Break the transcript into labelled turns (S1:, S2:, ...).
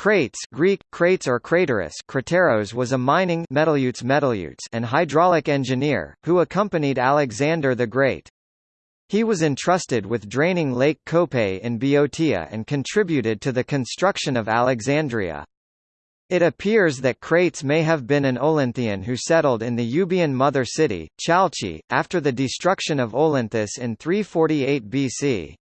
S1: Crates Greek, crates or craterus Crateros was a mining and hydraulic engineer, who accompanied Alexander the Great. He was entrusted with draining Lake Copais in Boeotia and contributed to the construction of Alexandria. It appears that Crates may have been an Olynthian who settled in the Euboean mother city, Chalcis, after the destruction of Olynthus in 348 BC.